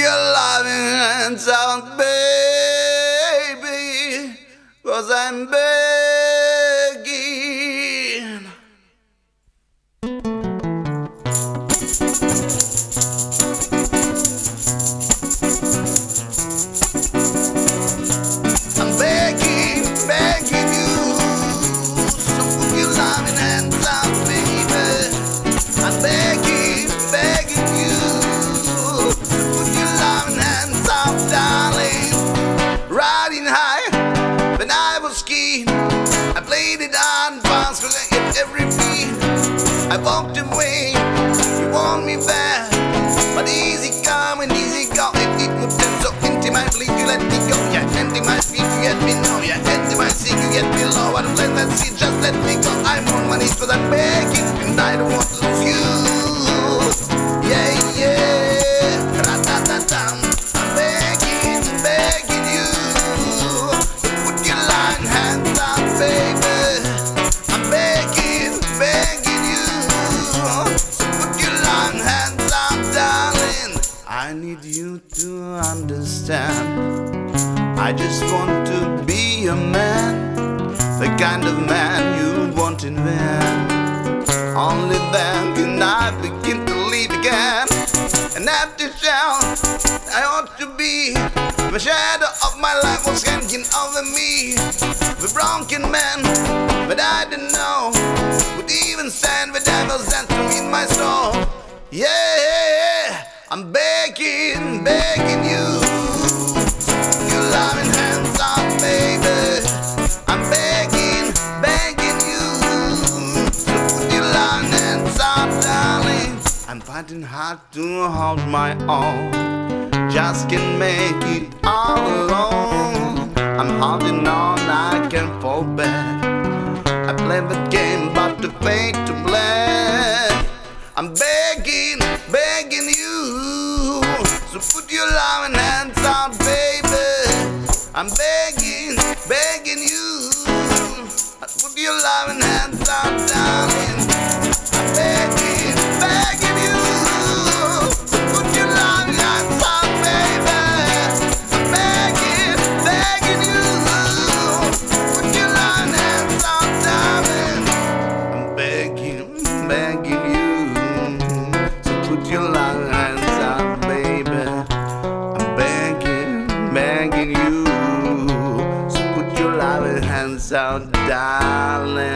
your loving hands out, baby, cause I'm begging. Walked away, you want me back. But easy come and easy go. It, it would turn so bleed, you let me go. Yeah, into my feet, you get me know. Yeah, into my seat, you get me low. I don't let that seat, just let me go. I'm on my knees, but I'm begging, and I don't want to hands out, darling. I need you to understand. I just want to be a man, the kind of man you want in van. Only then can I begin to live again. And after shout, I ought to be. The shadow of my life was hanging over me. The broken man, but I didn't know. Would even stand the devil's anthem in my soul. Yeah, I'm begging, begging you. Your loving hands out, baby. I'm begging, begging you. So put your loving hands out, darling. I'm fighting hard to hold my own. Just can't make it all alone. I'm holding on, I can't fall back. I play the game, put your loving hands out, baby. I'm begging, begging you. Put your loving hands out, darling. I'm begging, begging you. Put your loving hands out, baby. I'm begging, begging you. Put your loving hands out, darling. I'm begging, begging you to put your loving you. So put your loving hands out, darling.